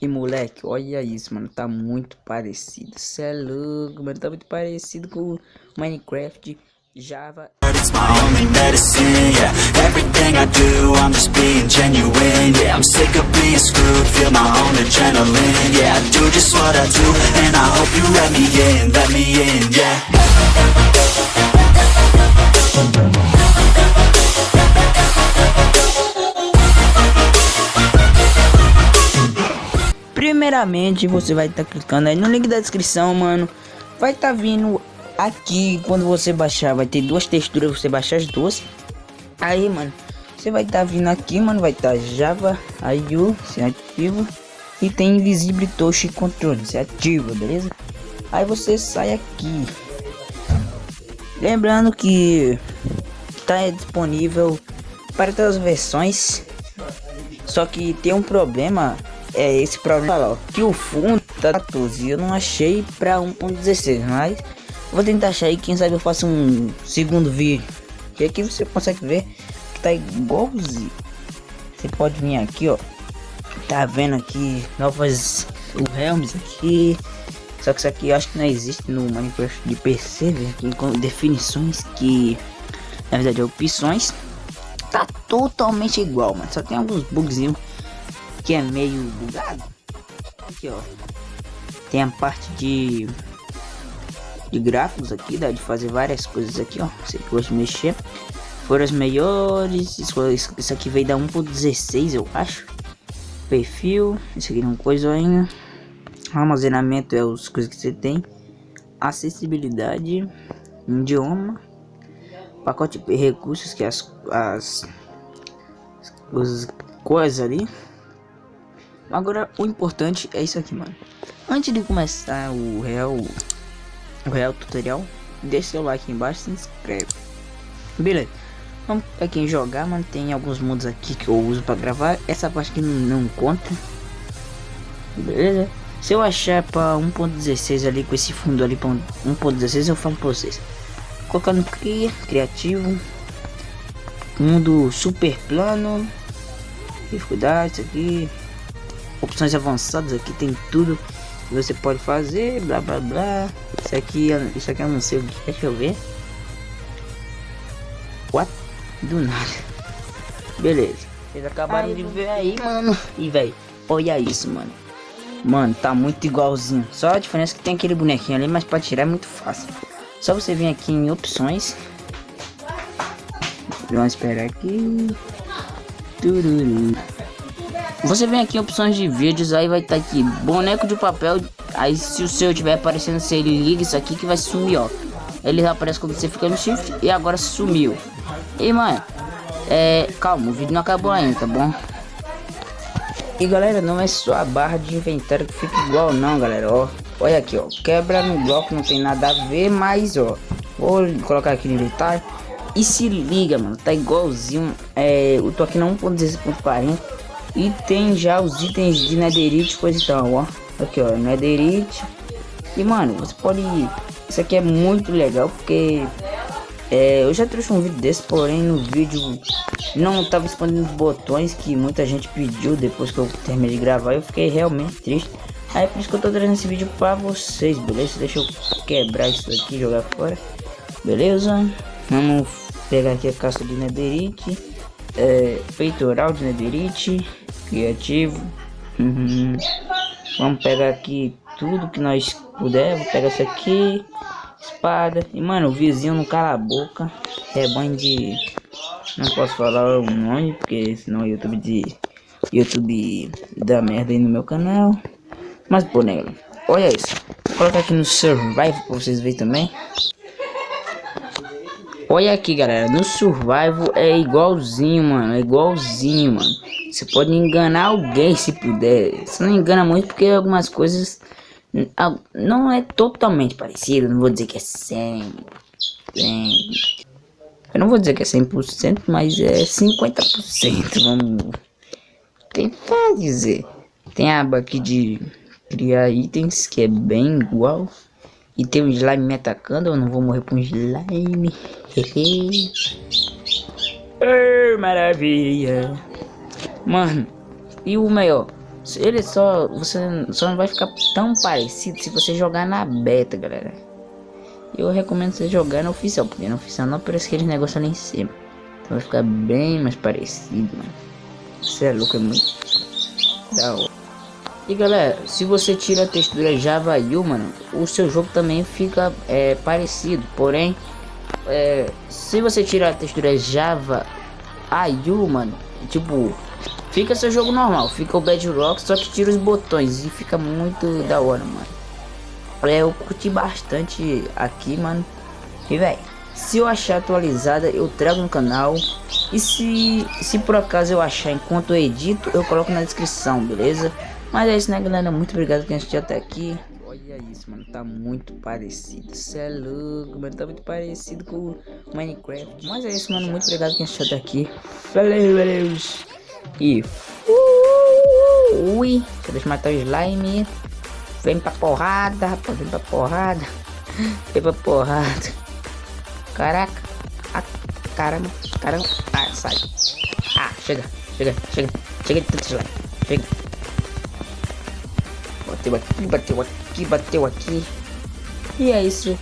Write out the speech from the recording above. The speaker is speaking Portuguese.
E moleque, olha isso, mano, tá muito parecido. Cê é louco, mano, tá muito parecido com Minecraft, Java. Primeiramente, você vai estar tá clicando aí no link da descrição, mano. Vai estar tá vindo aqui, quando você baixar, vai ter duas texturas, você baixar as duas. Aí, mano, você vai estar tá vindo aqui, mano, vai estar tá Java, IU, se ativa. E tem Invisible Touch Controle, se ativa, beleza? Aí você sai aqui. Lembrando que tá disponível para todas as versões. Só que tem um problema é esse problema ó, que o fundo tá 14 eu não achei para 1.16, mas vou tentar achar aí, quem sabe eu faço um segundo vídeo. E aqui você consegue ver que tá igualzinho. Você pode vir aqui, ó. Tá vendo aqui novas o Helms aqui. Só que isso aqui eu acho que não existe no Minecraft de PC, aqui com definições que na verdade é opções. Tá totalmente igual, mano. Só tem alguns bugzinhos que é meio bugado. Aqui, ó. Tem a parte de de gráficos aqui, dá de fazer várias coisas aqui, ó. Você gosta de mexer. Foram as melhores. Isso aqui veio da 1.16, eu acho. Perfil. Isso aqui é um coisa. Armazenamento é as coisas que você tem. Acessibilidade. Idioma. Pacote de recursos, que é as, as, as coisas ali. Agora, o importante é isso aqui, mano. Antes de começar o real, o real tutorial, deixa seu like embaixo e se inscreve. Beleza. Vamos aqui em jogar, mano. Tem alguns modos aqui que eu uso para gravar. Essa parte aqui não, conta. Beleza? Se eu achar para 1.16 ali com esse fundo ali para 1.16, eu falo para vocês. Colocando cria, criativo, mundo super plano, dificuldade, isso aqui, opções avançadas aqui tem tudo que você pode fazer blá blá blá. Isso aqui isso aqui eu não sei o que deixa eu ver. What? Do nada. Beleza. Vocês acabaram de ver aí. Mano. E velho olha isso mano. Mano tá muito igualzinho. Só a diferença é que tem aquele bonequinho ali mas para tirar é muito fácil. Só você vir aqui em opções. Vamos esperar aqui. Tururu. Você vem aqui em opções de vídeos, aí vai estar tá aqui boneco de papel. Aí se o seu tiver aparecendo, você liga isso aqui que vai sumir, ó. Ele aparece quando você fica no shift e agora sumiu. E mano, é, calma, o vídeo não acabou ainda, tá bom? E galera, não é só a barra de inventário que fica igual não, galera, ó. Olha aqui, ó, quebra no bloco, não tem nada a ver, mas ó, vou colocar aqui no inventário. E se liga, mano, tá igualzinho, é, eu tô aqui na 1.16.40 e tem já os itens de netherite, coisa e tal, ó. Aqui, ó, netherite. E, mano, você pode... Isso aqui é muito legal, porque... É, eu já trouxe um vídeo desse, porém no vídeo não tava respondendo os botões que muita gente pediu depois que eu terminei de gravar. Eu fiquei realmente triste. Aí por isso que eu tô trazendo esse vídeo pra vocês, beleza? Deixa eu quebrar isso aqui e jogar fora. Beleza? Vamos pegar aqui a caça de netherite é, peitoral de netherite, criativo. Uhum. Vamos pegar aqui tudo que nós puder. Vou pegar isso aqui, espada. E mano, o vizinho não cala a boca. É banho de. Não posso falar o nome, porque senão o YouTube de. YouTube dá merda aí no meu canal. Mas pô, olha isso. Vou colocar aqui no Survival pra vocês verem também. Olha aqui, galera. No Survival é igualzinho, mano. É igualzinho, mano. Você pode enganar alguém se puder. Você não engana muito porque algumas coisas não é totalmente parecido. Não vou dizer que é 100. 100. Eu não vou dizer que é 100%, mas é 50%. Vamos tentar dizer. Tem a aba aqui de criar itens que é bem igual. E tem um slime me atacando, eu não vou morrer com um slime. oh, maravilha. Mano, e o melhor, Ele só. Você só não vai ficar tão parecido se você jogar na beta, galera. Eu recomendo você jogar no oficial, porque no oficial não aparece aqueles negócios ali em cima. Então vai ficar bem mais parecido, mano. Você é louco, é muito da hora. E galera, se você tira a textura Java U, mano, o seu jogo também fica é, parecido. Porém, é, se você tirar a textura Java AU, mano, tipo, fica seu jogo normal, fica o Bedrock, só que tira os botões e fica muito da hora, mano. É, eu curti bastante aqui, mano. E velho, se eu achar atualizada, eu trago no canal. E se, se por acaso eu achar enquanto eu edito, eu coloco na descrição, beleza? Mas é isso, né, galera? Muito obrigado por assistir até aqui. Olha isso, mano. Tá muito parecido. Cê é louco, mano. Tá muito parecido com Minecraft. Mas é isso, mano. Muito obrigado por assistir até aqui. Valeu, valeu. E. Deixa eu matar o slime. Vem pra porrada, rapaz. Vem pra porrada. Vem pra porrada. Caraca. Ah, caramba. Caramba. Ah, sai. Ah, chega. Chega. Chega. Chega de tanto slime. Chega. Bateu aqui, bateu aqui, bateu aqui. E é isso.